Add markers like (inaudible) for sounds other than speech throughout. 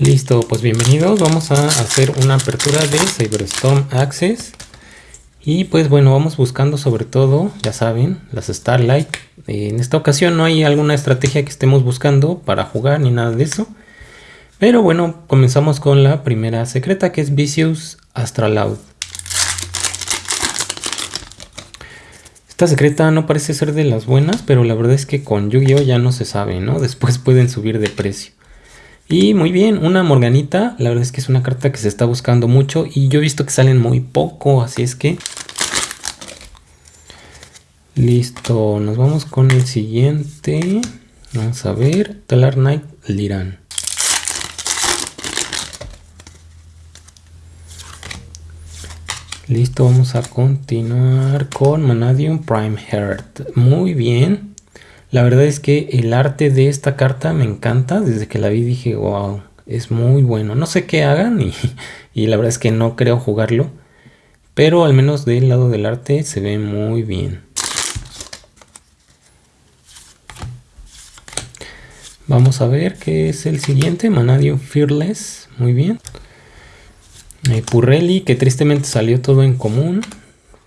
Listo, pues bienvenidos. Vamos a hacer una apertura de Cyberstorm Access. Y pues bueno, vamos buscando sobre todo, ya saben, las Starlight. En esta ocasión no hay alguna estrategia que estemos buscando para jugar ni nada de eso. Pero bueno, comenzamos con la primera secreta que es Vicious Astraloud. Esta secreta no parece ser de las buenas, pero la verdad es que con Yu-Gi-Oh ya no se sabe, ¿no? Después pueden subir de precio. Y muy bien, una Morganita, la verdad es que es una carta que se está buscando mucho y yo he visto que salen muy poco, así es que... Listo, nos vamos con el siguiente. Vamos a ver, Talar Knight Liran. Listo, vamos a continuar con Manadium Prime Heart. Muy bien. La verdad es que el arte de esta carta me encanta. Desde que la vi dije, wow, es muy bueno. No sé qué hagan y, (laughs) y la verdad es que no creo jugarlo. Pero al menos del lado del arte se ve muy bien. Vamos a ver qué es el siguiente. Manadium Fearless. Muy bien. Eh, Purrelli, que tristemente salió todo en común.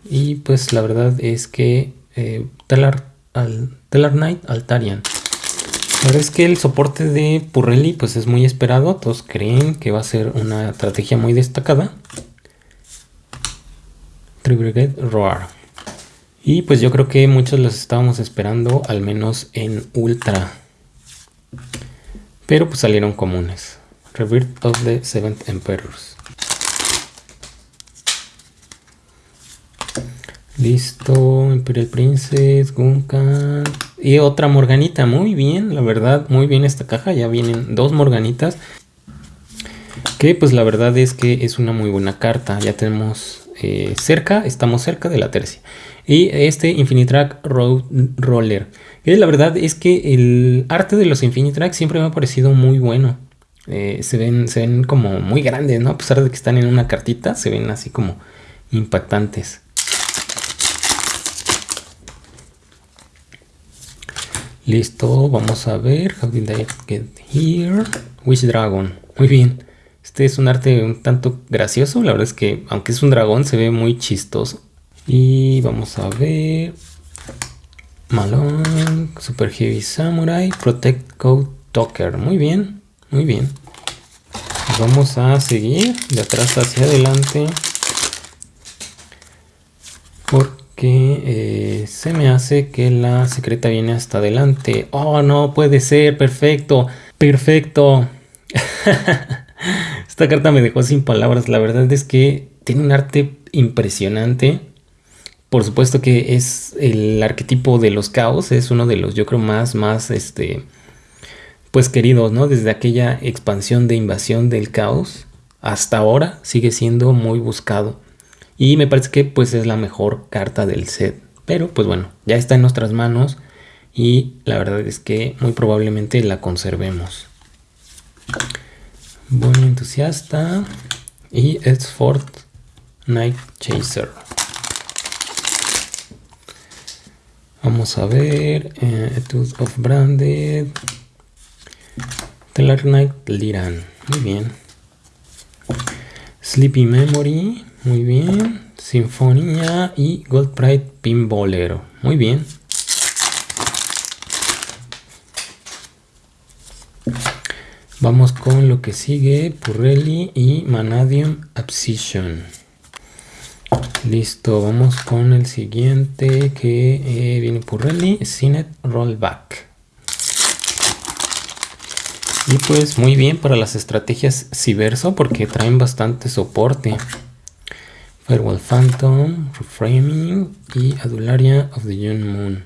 Y pues la verdad es que eh, Telar, al, Knight Altarian. La verdad es que el soporte de Purrelli pues es muy esperado. Todos creen que va a ser una estrategia muy destacada. Tribrigade Roar. Y pues yo creo que muchos los estábamos esperando, al menos en Ultra. Pero pues salieron comunes. Rebirth of the Seventh Emperors. Listo, Imperial Princess, Gunkan y otra Morganita. Muy bien, la verdad, muy bien esta caja. Ya vienen dos Morganitas. Que pues la verdad es que es una muy buena carta. Ya tenemos eh, cerca, estamos cerca de la tercia. Y este Infinitrack Road Roller. Que la verdad es que el arte de los Infinitrack siempre me ha parecido muy bueno. Eh, se, ven, se ven como muy grandes, ¿no? A pesar de que están en una cartita, se ven así como impactantes. Listo, vamos a ver. How did I get here? Wish Dragon. Muy bien. Este es un arte un tanto gracioso. La verdad es que, aunque es un dragón, se ve muy chistoso. Y vamos a ver. Malone, Super Heavy Samurai, Protect Code Talker. Muy bien, muy bien. Vamos a seguir de atrás hacia adelante. Que eh, se me hace que la secreta viene hasta adelante. Oh, no puede ser, perfecto, perfecto. (laughs) Esta carta me dejó sin palabras. La verdad es que tiene un arte impresionante. Por supuesto que es el arquetipo de los caos. Es uno de los, yo creo, más, más, este, pues queridos, ¿no? Desde aquella expansión de invasión del caos hasta ahora sigue siendo muy buscado. Y me parece que pues es la mejor carta del set. Pero pues bueno, ya está en nuestras manos. Y la verdad es que muy probablemente la conservemos. Buen entusiasta. Y Fort Night Chaser. Vamos a ver. Eh, of Branded. Telar Knight Liran. Muy bien. Sleepy Memory. Muy bien. Sinfonía y Gold Pride Pinbolero. Muy bien. Vamos con lo que sigue. Purrelli y Manadium Abscission. Listo, vamos con el siguiente que eh, viene Purrelli, Cinet Rollback. Y pues muy bien para las estrategias Civerso porque traen bastante soporte. Firewall Phantom, Reframing y Adularia of the Young Moon.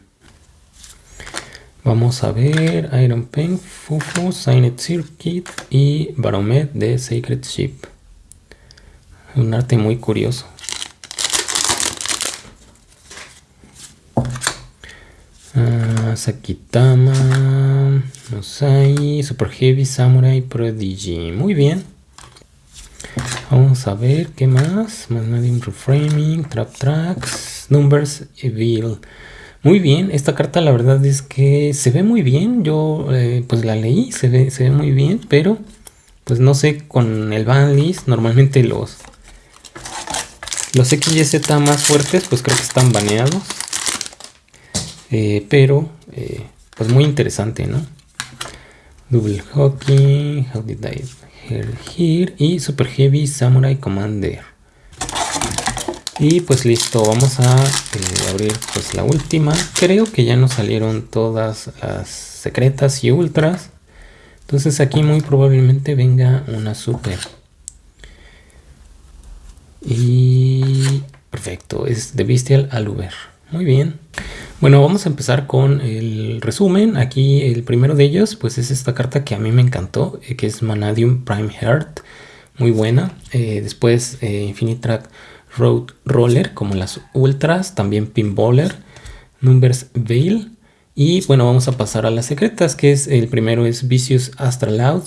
Vamos a ver Iron Pen, Fufu, Signed Circuit y Baromet de Sacred Ship. Un arte muy curioso. Uh, Sakitama, Mosai, Super Heavy Samurai Prodigy. Muy bien. Vamos a ver qué más. Manadium Reframing, Trap Tracks, Numbers Evil. Muy bien, esta carta la verdad es que se ve muy bien. Yo eh, pues la leí, se ve, se ve muy bien, pero pues no sé, con el banlist, normalmente los, los XYZ más fuertes, pues creo que están baneados. Eh, pero, eh, pues muy interesante, ¿no? Double Hockey, How Did I Here y Super Heavy Samurai Commander. Y pues listo, vamos a eh, abrir pues la última. Creo que ya nos salieron todas las secretas y ultras. Entonces aquí muy probablemente venga una super. Y perfecto, es de Bestial al Uber. Muy bien. Bueno, vamos a empezar con el resumen. Aquí el primero de ellos, pues es esta carta que a mí me encantó, eh, que es Manadium Prime Heart. Muy buena. Eh, después eh, Infinitrack Road Roller, como las ultras. También Pinballer. Numbers Veil. Y bueno, vamos a pasar a las secretas, que es el primero es Vicious Astraloud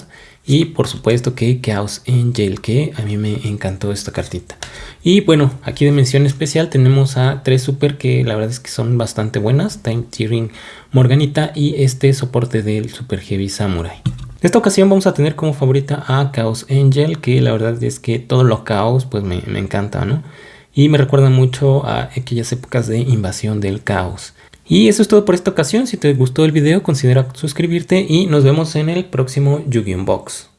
y por supuesto que Chaos Angel, que a mí me encantó esta cartita. Y bueno, aquí de mención especial tenemos a tres super que la verdad es que son bastante buenas. Time Tearing Morganita y este soporte del Super Heavy Samurai. En esta ocasión vamos a tener como favorita a Chaos Angel, que la verdad es que todo lo caos pues me, me encanta, ¿no? Y me recuerda mucho a aquellas épocas de invasión del caos. Y eso es todo por esta ocasión. Si te gustó el video, considera suscribirte y nos vemos en el próximo Yu-Gi-Oh! Box.